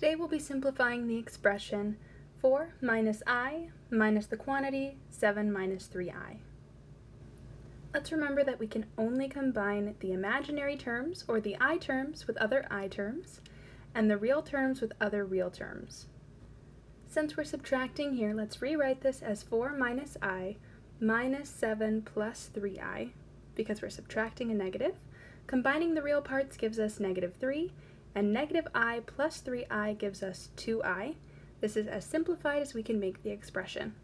Today we'll be simplifying the expression 4 minus i minus the quantity 7 minus 3i. Let's remember that we can only combine the imaginary terms or the i terms with other i terms and the real terms with other real terms. Since we're subtracting here, let's rewrite this as 4 minus i minus 7 plus 3i because we're subtracting a negative. Combining the real parts gives us negative 3 and negative i plus 3i gives us 2i. This is as simplified as we can make the expression.